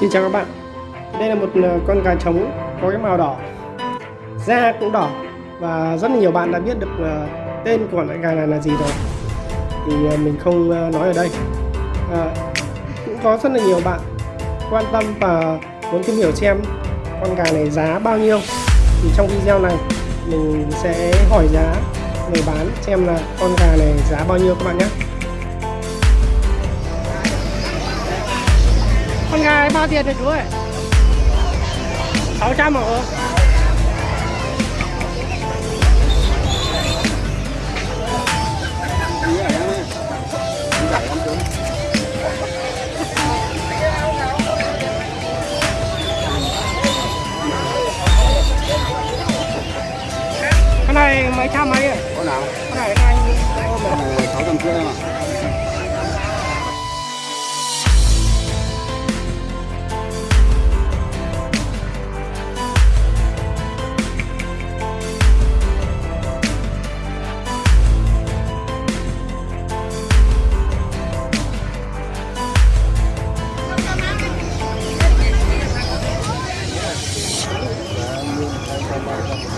Xin chào các bạn. Đây là một ờ, con gà trống có cái màu đỏ Da cũng đỏ Và rất là nhiều bạn đã biết được ờ, tên của loại gà này là gì rồi. Thì ờ, mình không nói ở đây. À, Cũng có rất là nhiều bạn quan tâm và muốn tìm hiểu xem con gà này giá bao nhiêu. Thì trong video này mình sẽ hỏi giá người bán xem là con gà này giá bao nhiêu các bạn nhé. Bao tiền rồi chú ơi? 600 hả? Cái này mấy trăm mấy ạ? Có nào? Cái này anh ôm này. Cái này 600 rưỡi em ạ. À,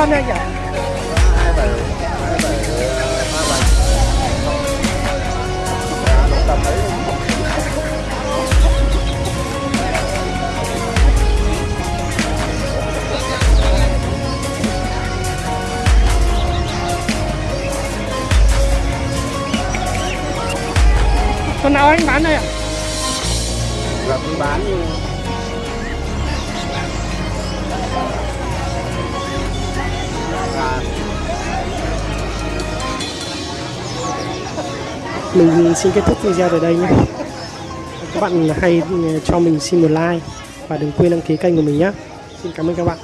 cân anh nhỉ? Con nào anh bán đây ạ? Dạ, Là cứ bán Mình xin kết thúc video tại đây nhé. Các bạn hãy cho mình xin một like và đừng quên đăng ký kênh của mình nhé. Xin cảm ơn các bạn.